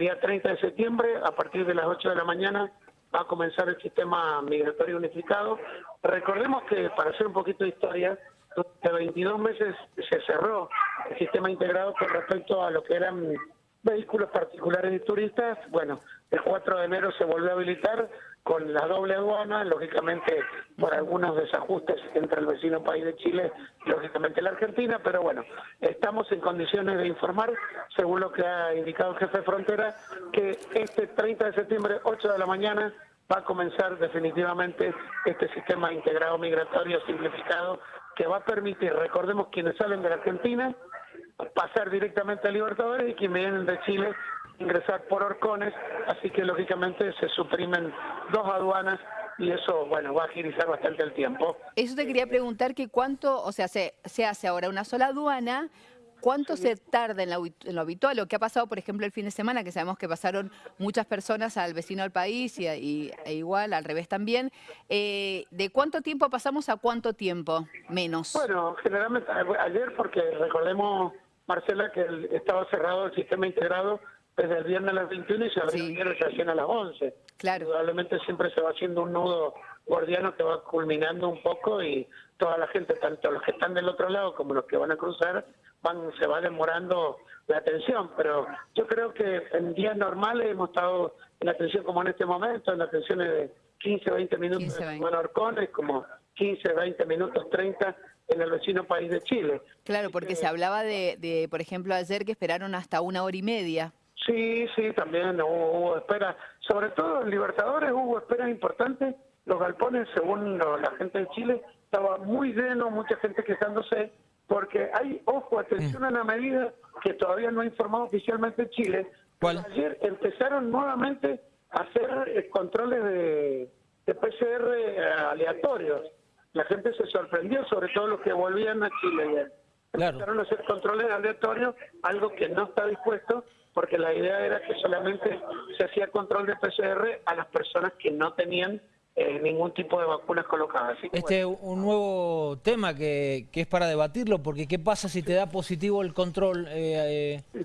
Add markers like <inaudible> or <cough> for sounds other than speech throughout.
día 30 de septiembre, a partir de las 8 de la mañana, va a comenzar el sistema migratorio unificado. Recordemos que, para hacer un poquito de historia, durante 22 meses se cerró el sistema integrado con respecto a lo que eran vehículos particulares y turistas. Bueno, el 4 de enero se volvió a habilitar con la doble aduana, lógicamente por algunos desajustes entre el vecino país de Chile y lógicamente la Argentina, pero bueno, estamos en condiciones de informar, según lo que ha indicado el jefe de frontera, que este 30 de septiembre, 8 de la mañana, va a comenzar definitivamente este sistema integrado migratorio simplificado que va a permitir, recordemos quienes salen de la Argentina, pasar directamente a Libertadores y quienes vienen de Chile ingresar por Orcones, así que lógicamente se suprimen dos aduanas y eso, bueno, va a agilizar bastante el tiempo. Eso te quería preguntar que cuánto, o sea, se, se hace ahora una sola aduana, ¿Cuánto se tarda en lo, habitual? Lo que ha pasado, por ejemplo, el fin de semana, que sabemos que pasaron muchas personas al vecino del país y, e igual al revés también. Eh, ¿De cuánto tiempo pasamos a cuánto tiempo menos? Bueno, generalmente ayer, porque recordemos, Marcela, que estaba cerrado el sistema integrado desde el viernes a las 21 y se abrió recién a las 11. Claro. Probablemente siempre se va haciendo un nudo guardiano que va culminando un poco y toda la gente, tanto los que están del otro lado como los que van a cruzar, van se va demorando la atención. Pero yo creo que en días normales hemos estado en la atención como en este momento, en la atención de 15, 20 minutos 15, 20. en Orcones, como 15, 20 minutos, 30 en el vecino país de Chile. Claro, porque se hablaba de, de, por ejemplo, ayer que esperaron hasta una hora y media. Sí, sí, también hubo, espera. Sobre todo en Libertadores hubo esperas importantes. Los galpones, según la gente de Chile, estaba muy lleno, mucha gente quejándose, porque hay, ojo, atención a la medida que todavía no ha informado oficialmente Chile. Ayer empezaron nuevamente a hacer eh, controles de, de PCR eh, aleatorios. La gente se sorprendió, sobre todo los que volvían a Chile. Empezaron a hacer controles aleatorios, algo que no está dispuesto porque la idea era que solamente se hacía control de PCR a las personas que no tenían eh, ningún tipo de vacunas colocadas. este es un nuevo tema que, que, es para debatirlo, porque ¿qué pasa si te da positivo el control? Eh, eh?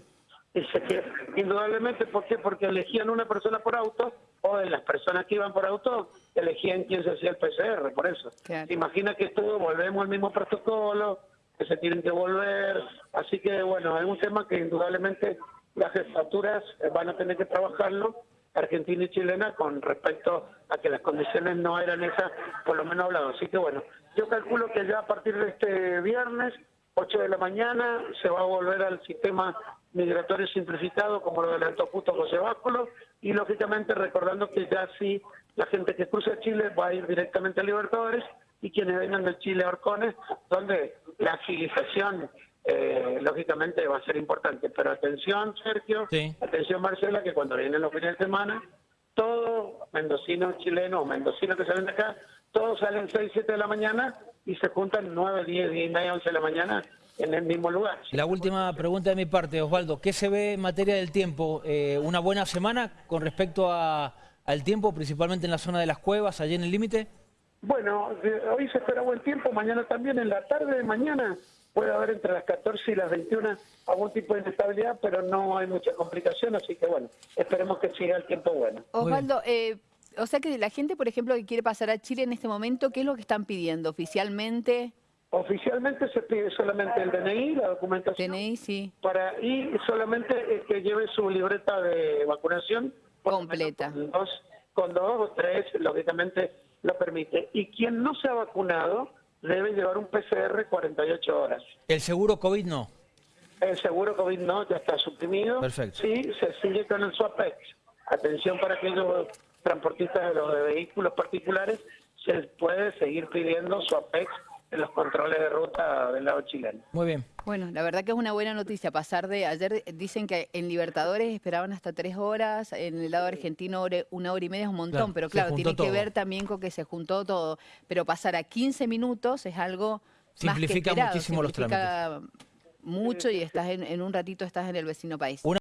<laughs> Indudablemente, ¿por qué? Porque elegían una persona por auto o de las personas que iban por auto elegían quién se hacía el PCR, por eso. imagina que todo, volvemos al mismo protocolo, que se tienen que volver, así que bueno, es un tema que indudablemente las jefaturas van a tener que trabajarlo, Argentina y chilena, con respecto a que las condiciones no eran esas, por lo menos hablado. Así que bueno, yo calculo que ya a partir de este viernes, 8 de la mañana, se va a volver al sistema migratorio simplificado, como lo adelantó justo José Báculo, y lógicamente recordando que ya sí la gente que cruza Chile va a ir directamente a Libertadores y quienes vengan de Chile a Orcones, donde la agilización eh, lógicamente va a ser importante. Pero atención, Sergio, atención, Marcela, que cuando vienen los fines de semana, todos mendocinos chilenos mendocinos que salen de acá, todos salen 6, 7 de la mañana y se juntan 9, 10, 10 y media, 11 de la mañana en el mismo lugar. La última pregunta de mi parte, Osvaldo, ¿qué se ve en materia del tiempo? Eh, ¿Una buena semana con respecto a, al tiempo, principalmente en la zona de las cuevas, allí en el límite? Bueno, hoy se espera buen tiempo, mañana también, en la tarde de mañana puede haber entre las 14 y las 21 algún tipo de inestabilidad, pero no hay mucha complicación, así que bueno, esperemos que siga el tiempo bueno. Osvaldo, eh, o sea que la gente, por ejemplo, que quiere pasar a Chile en este momento, ¿qué es lo que están pidiendo oficialmente? Oficialmente se pide solamente el DNI, la documentación. DNI, sí. Para, y solamente que lleve su libreta de vacunación. Completa. Con dos, con dos o tres, lógicamente lo permite. Y quien no se ha vacunado debe llevar un PCR 48 horas. ¿El seguro COVID no? El seguro COVID no, ya está suprimido. Perfecto. Sí, se sigue con el SWAPEX. Atención para aquellos transportistas de los vehículos particulares, se puede seguir pidiendo SWAPEX en los controles de ruta del lado chileno. Muy bien. Bueno, la verdad que es una buena noticia pasar de... Ayer dicen que en Libertadores esperaban hasta tres horas, en el lado argentino una hora y media es un montón, pero claro, tiene que ver también con que se juntó todo. Pero pasar a 15 minutos es algo Simplifica más que muchísimo los trámites. mucho y estás en, en un ratito estás en el vecino país.